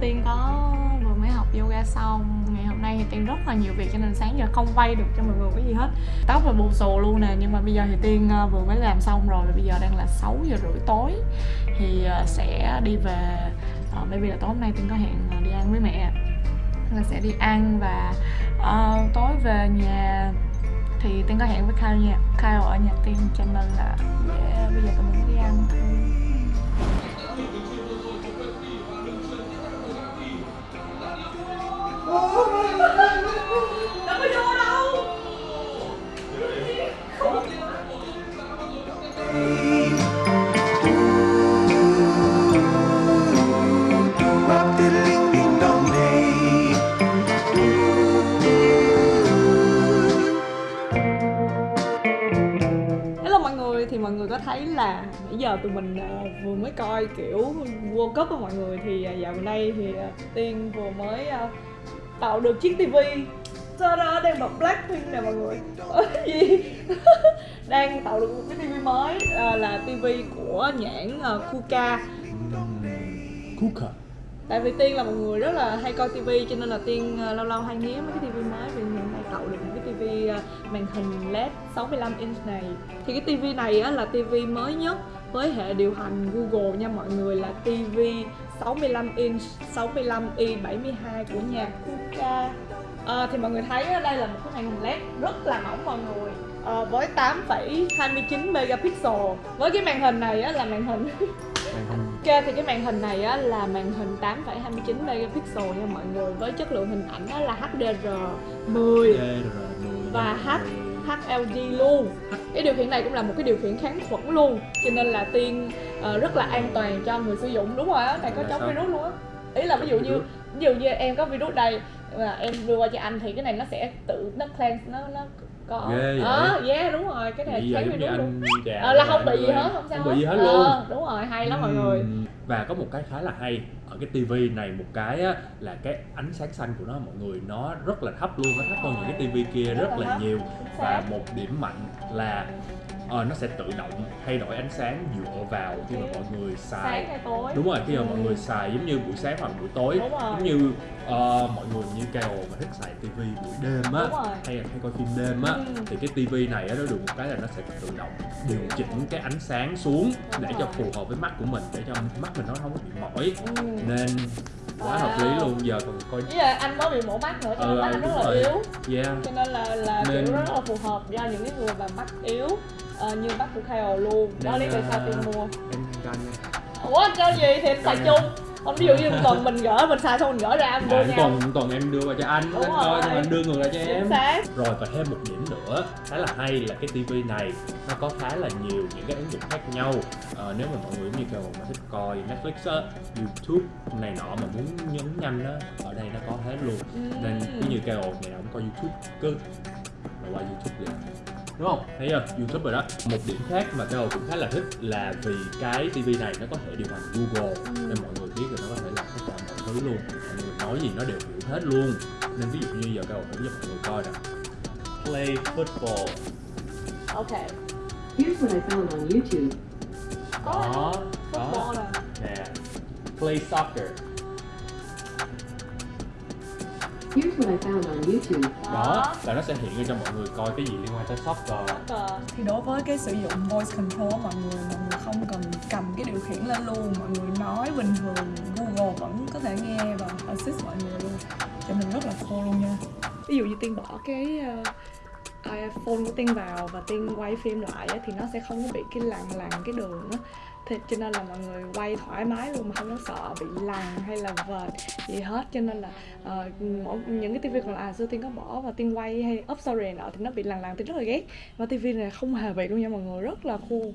tiên có vừa mới học yoga xong ngày hôm nay thì tiên rất là nhiều việc cho nên sáng giờ không quay được cho mọi người cái gì hết. Tóc là bù xù luôn nè nhưng mà bây giờ thì tiên ờ, vừa mới làm xong rồi và bây giờ đang là 6 giờ rưỡi tối. Thì ờ, sẽ đi về ờ, Bởi vì là tối hôm nay tiên có hẹn đi ăn với mẹ. Là sẽ đi ăn và uh, tối về nhà thì tiên có hẹn với Kyle nha. Kyle ở nhà tiên cho nên là yeah, bây giờ tụi mình đi ăn. thôi thấy là bây giờ tụi mình ờ, vừa mới coi kiểu World Cup của mọi người thì uh, dạo gần đây thì ờ, Tiên vừa mới tạo được chiếc tivi. Đó đang bật Blackpink nè mọi người. Gì? đang tạo được một cái tivi mới ờ, là tivi của nhãn ờ, Kuka. Kuka. Tại vì Tiên là một người rất là hay coi tivi cho nên là Tiên ờ, lâu lâu hay nghía mấy cái tivi mới. Vì hiện nay tạo được một cái tivi ờ, màn hình LED 65 inch này. Thì cái tivi này á là tivi mới nhất với hệ điều hành Google nha mọi người là tivi 65 inch 65 i 72 của nhà Kuka. Ờ, thì mọi người thấy đây là một cái màn hình LED rất là mỏng mọi người. Ờ, với 8,29 megapixel. Với cái màn hình này á, là màn hình Ok thì cái màn hình này á, là màn hình 8,29 megapixel nha mọi người. Với chất lượng hình ảnh á, là HDR10 và H HLG luôn. Cái điều khiển này cũng là một cái điều khiển kháng khuẩn luôn. Cho nên là tiên ờ, rất là an toàn cho người sử dụng đúng rồi á này có Là chống virus luôn á. Ý là ví dụ như ví dụ như em có virus đây mà em đưa qua cho anh thì cái này nó sẽ tự nó cleanse nó nó có. Ghê vậy? ờ yeah đúng rồi cái này virus luôn anh chà ờ, là không bị gì hết không sao Không bị gì hết Ờ, luôn đúng rồi hay lắm mọi người. Và có một cái khá là hay ở cái tivi này một cái á, là cái ánh sáng xanh của nó mọi người nó rất là thấp luôn nó thấp hơn những cái tivi kia Rất là nhiều. và một điểm mạnh là ờ, nó sẽ tự động thay đổi ánh sáng dựa vào khi mà mọi người xài đúng rồi khi mà Ừ. mọi người xài giống như buổi sáng hoặc buổi tối giống như ờ, mọi người như kêu mà thích xài tivi buổi đêm á hay là hay coi phim đêm á Ừ. thì cái tivi này á nó được một cái là nó sẽ tự động điều chỉnh cái ánh sáng xuống Đúng để cho rồi. phù hợp với mắt của mình để cho mắt mình nó không có bị mỏi Ừ. nên quá hợp lý luôn giờ còn coi với lại anh mới bị mổ mắt nữa cho nên Ừ, mắt anh rất là rồi. yếu. Yeah. Cho nên là là Nên- kiểu rất là phù hợp cho những cái người mà mắt yếu ờ, như mắt của Kyle luôn. Đó Nên, lý tại sao tiên mua. em gan nha. Ủa cho gì thì xài chung không ví dụ như tuần mình gỡ mình xài xong mình gỡ ra anh mua à, nhau còn còn em đưa qua cho anh. Đúng anh coi xong anh đưa ngược lại cho em. chính xác. Rồi và thêm một điểm nữa khá là hay là cái tivi này nó có khá là nhiều những cái ứng dụng khác nhau. Ờ, nếu mà mọi người như kiểu mà thích coi Netflix á, YouTube này nọ mà muốn nhấn nhanh á ở đây nó có hết luôn. Nên cứ như ngày nào cũng coi YouTube cứ. Là qua YouTube liền đúng không? Thấy chưa? YouTube rồi đó. Một điểm khác mà kêu cũng khá là thích là vì cái tivi này nó có thể điều hành Google. Nên mọi người biết là nó có thể làm tất cả mọi thứ luôn. Mọi người nói gì nó đều hiểu hết luôn. Nên ví dụ như giờ kêu thử cho mọi người coi nè. Play football. Ok. Here's what I found on YouTube. có. Đó football đó nè. Play soccer Here's what I found on YouTube. đó là nó sẽ hiện ra cho mọi người coi cái gì liên quan tới soccer thì đối với cái sử dụng voice control mọi người mọi người không cần cầm cái điều khiển lên luôn. Mọi người nói bình thường Google vẫn có thể nghe và assist mọi người luôn. Cho nên rất là cool luôn nha. Ví dụ như tiên bỏ cái uh, iPhone của tiên vào và tiên quay phim lại thì nó sẽ không có bị cái lằn lằn cái đường á. Thì cho nên là mọi người quay thoải mái luôn mà không có sợ bị lằn hay là vệt gì hết. Cho nên là uh, mỗi những cái tivi còn là à, xưa tiên có bỏ và tiên quay hay up story nọ thì nó bị lằn lằn tiên rất là ghét. Và tivi này không hề bị luôn nha mọi người rất là cool.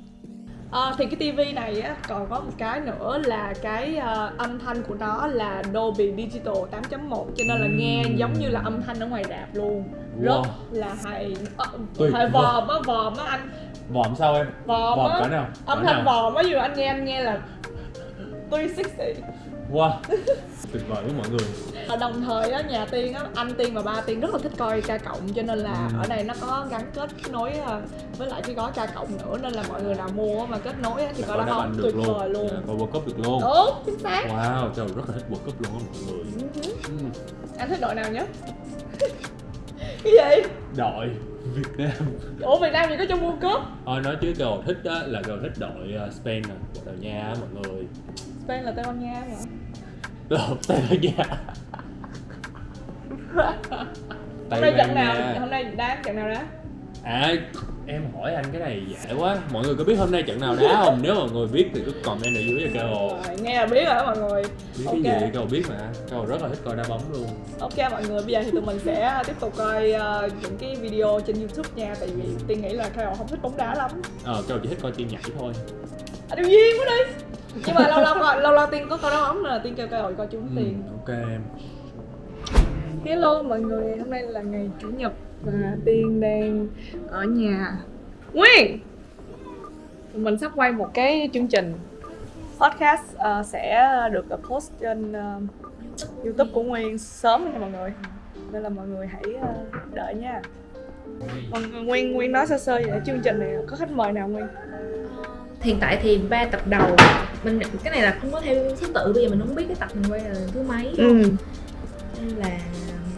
À, thì cái tivi này á còn có một cái nữa là cái ờ, âm thanh của nó là Dolby Digital 8.1 cho nên là nghe giống như là âm thanh ở ngoài rạp luôn. Rất Wow. là hay. Ờ, Tuyệt hay vòm á vòm á anh. Vòm sao em? Vòm vòm á. âm thanh vòm á dù anh nghe anh nghe là 360 wow. Tuyệt vời với mọi người. Và đồng thời á, nhà Tiên á, anh Tiên và ba Tiên rất là thích coi ca cộng cho nên là Ừ. ở đây nó có gắn kết nối à, với lại cái gói ca cộng nữa nên là mọi người nào mua mà kết nối á, thì coi bóng banh tuyệt luôn. vời luôn. Dạ, coi World Cup được luôn. Đúng chính xác. Wow trời rất là thích World Cup luôn á mọi người. Ừ. anh thích đội nào nhất? Cái gì? Đội Việt Nam. Ủa Việt Nam gì có trong World Cup? Thôi nói chứ cầu thích á là cầu thích đội ờ, Spain nè Bồ Đào Nha á mọi người Spain là Tây Ban Nha mà lộn Tây Ban Nha. Hôm nay trận nào? Hôm nay đá trận nào đá? À em hỏi anh cái này dễ quá. Mọi người có biết hôm nay trận nào đá không? Nếu mọi người biết thì cứ comment ở dưới cho Rồi, nghe là biết rồi đó mọi người. Biết Ok. cái gì kêu biết mà. Kêu rất là thích coi đá bóng luôn. Ok mọi người, bây giờ thì tụi mình sẽ tiếp tục coi ờ, những cái video trên YouTube nha. Tại vì Tiên nghĩ là Kyle không thích bóng đá lắm. Ờ kêu chỉ thích coi tiên nhảy thôi. À điều duyên quá đi Nhưng mà lâu lâu coi, lâu lâu Tiên có đá bóng nên là Tiên kêu Kyle coi chung ừ, Tiên Ok em. Hello mọi người, hôm nay là ngày Chủ nhật và Tiên đang ở nhà. Nguyên! Mình sắp quay một cái chương trình podcast ờ, sẽ được post trên ờ, YouTube của Nguyên sớm nha mọi người. Nên là mọi người hãy ờ, đợi nha. Người, Nguyên Nguyên nói sơ sơ về chương trình này. Có khách mời nào Nguyên? Hiện tại thì ba tập đầu mình cái này là không có theo thứ tự bây giờ mình không biết cái tập mình quay là thứ mấy Ừ, nên là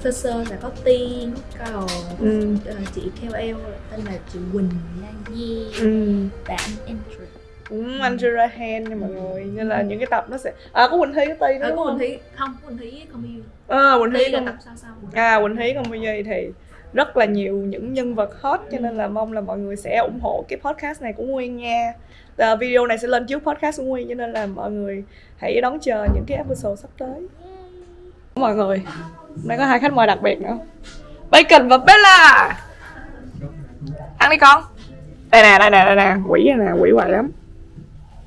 sơ sơ là có tiên có cầu ừ, ờ, chị KOL tên là chị Quỳnh Lan Di ừ. và anh Andrew. Cũng anh Jurahan nha mọi người nên là những cái tập nó sẽ à có Quỳnh Thi có Ti nữa à, có không? Quỳnh Thúy không có Quỳnh Thúy không yêu. À, Quỳnh Thúy Thi là tập sau sau. À Quỳnh Thúy còn bây giờ thì rất là nhiều những nhân vật hot cho nên là mong là mọi người sẽ ủng hộ cái podcast này của Nguyên nha. À, video này sẽ lên trước podcast của Nguyên cho nên là mọi người hãy đón chờ những cái episode sắp tới. Mọi người hôm nay có hai khách mời đặc biệt nữa. Bacon và Bella! Ăn đi con. Đây nè đây nè đây nè. Quỷ này nè quỷ hoài lắm.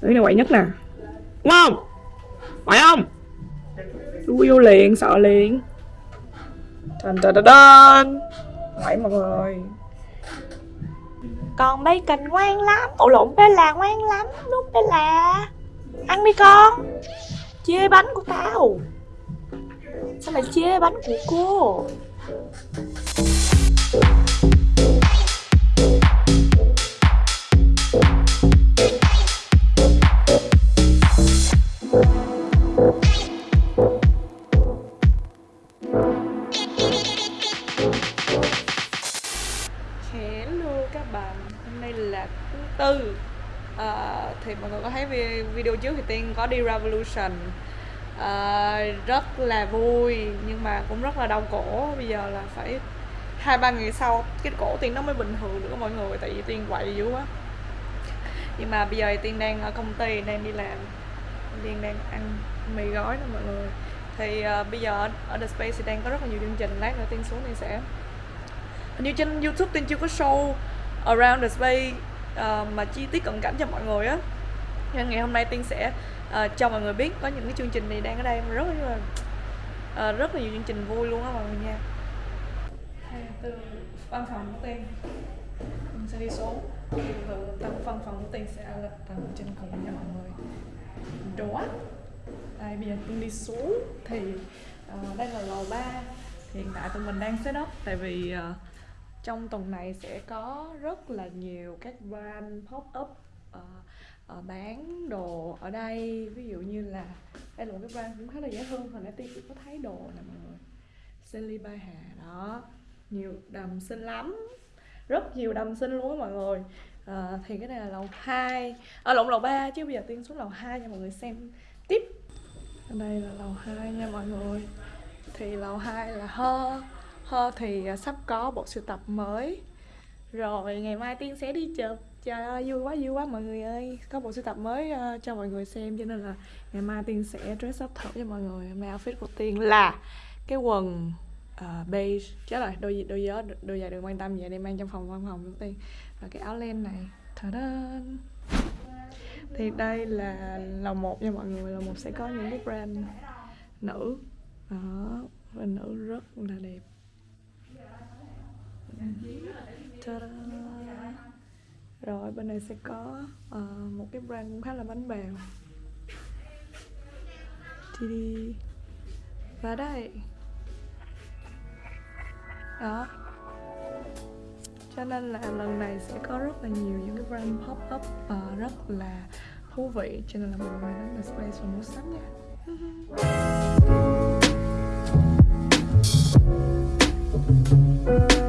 Quỷ này quậy nhất nè. Đúng không? Phải không? Đuôi vô liền sợ liền. Dun dun dun dun! Vậy mọi người. Con bacon ngoan lắm. Ổ lộn bé là ngoan lắm. Đúng bé là. Ăn đi con. Chê bánh của tao. Sao lại chê bánh của cô? Hello các bạn, hôm nay là thứ tư. À, Thì mọi người có thấy video trước thì Tiên có đi Revolution. À, Rất là vui nhưng mà cũng rất là đau cổ. Bây giờ là phải hai ba ngày sau cái cổ Tiên nó mới bình thường được mọi người Tại vì Tiên quậy dữ quá. Nhưng mà bây giờ Tiên đang ở công ty, đang đi làm Tiên đang ăn mì gói đó mọi người. Thì à, bây giờ ở- ở The Space thì đang có rất là nhiều chương trình Lát nữa Tiên xuống Tiên sẽ. Hình như trên youtube tiên chưa có show around the space uh, mà chi tiết cận cảnh cho mọi người á. Nên ngày hôm nay tiên sẽ uh, cho mọi người biết có những cái chương trình này đang ở đây mà rất là uh, rất là nhiều chương trình vui luôn á mọi người nha. Từ văn phòng của tiên mình sẽ đi xuống. Từ tầng văn phòng của tiên sẽ là tầng trên cùng nha mọi người. Đó đây bây giờ tiên đi xuống. Thì uh, đây là lầu 3 hiện tại tụi mình đang set up tại vì uh, trong tuần này sẽ có rất là nhiều các brand pop up uh, uh, bán đồ ở đây. Ví dụ như là đây là một cái brand cũng khá là dễ thương. Hồi nãy tiên cũng có thấy đồ nè mọi người Silly Bay Hà đó nhiều đầm xinh lắm. Rất nhiều đầm xinh luôn á mọi người. Ờ, thì cái này là lầu 2 à, lộn lầu 3 chứ bây giờ tiên xuống lầu 2 cho mọi người xem tiếp. Ở đây là lầu 2 nha mọi người. Thì lầu 2 là ho hơ thì à, sắp có bộ sưu tập mới. Rồi ngày mai tiên sẽ đi chụp. Trời ơi vui quá vui quá mọi người ơi. Có bộ sưu tập mới uh, cho mọi người xem cho nên là ngày mai tiên sẽ dress up thử cho mọi người. Hôm nay outfit của tiên là cái quần uh, beige. Chết rồi đôi gì đôi gió đôi giày đừng quan tâm vậy Đem mang trong phòng văn phòng của tiên. Và cái áo len này. Ta-da! thì đây là lầu một nha mọi người. Lầu một sẽ có những cái brand nữ. Đó brand nữ rất là đẹp. Ta-da! rồi bên này sẽ có uh, một cái brand cũng khá là bánh bèo. Đi đi và đây. Đó. Cho nên là lần này sẽ có rất là nhiều những cái brand pop up và rất là thú vị. Cho nên là mọi người đến The Space và mua sắm nha.